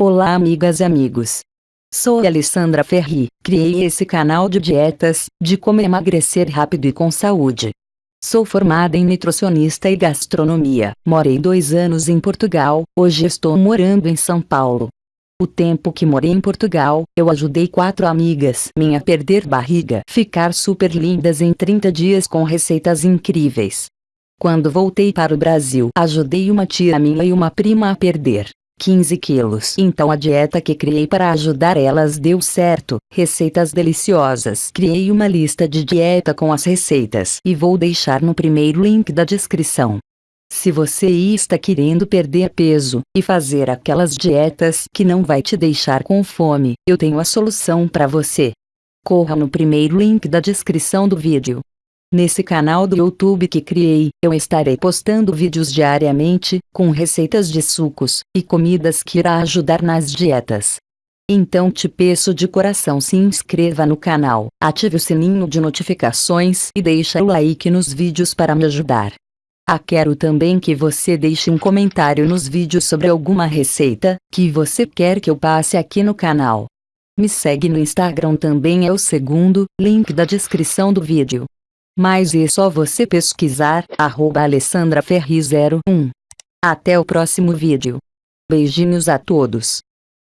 Olá amigas e amigos. Sou Alessandra Ferri, criei esse canal de dietas, de como emagrecer rápido e com saúde. Sou formada em nutricionista e gastronomia, morei dois anos em Portugal, hoje estou morando em São Paulo. O tempo que morei em Portugal, eu ajudei quatro amigas minha a perder barriga, ficar super lindas em 30 dias com receitas incríveis. Quando voltei para o Brasil, ajudei uma tia minha e uma prima a perder 15 quilos. Então a dieta que criei para ajudar elas deu certo, receitas deliciosas. Criei uma lista de dieta com as receitas e vou deixar no primeiro link da descrição. Se você está querendo perder peso e fazer aquelas dietas que não vai te deixar com fome, eu tenho a solução para você. Corra no primeiro link da descrição do vídeo. Nesse canal do YouTube que criei, eu estarei postando vídeos diariamente, com receitas de sucos, e comidas que irá ajudar nas dietas. Então te peço de coração se inscreva no canal, ative o sininho de notificações e deixa o like nos vídeos para me ajudar. Ah, quero também que você deixe um comentário nos vídeos sobre alguma receita, que você quer que eu passe aqui no canal. Me segue no Instagram também é o segundo, link da descrição do vídeo. Mas é só você pesquisar, arroba alessandraferri01. Até o próximo vídeo. Beijinhos a todos.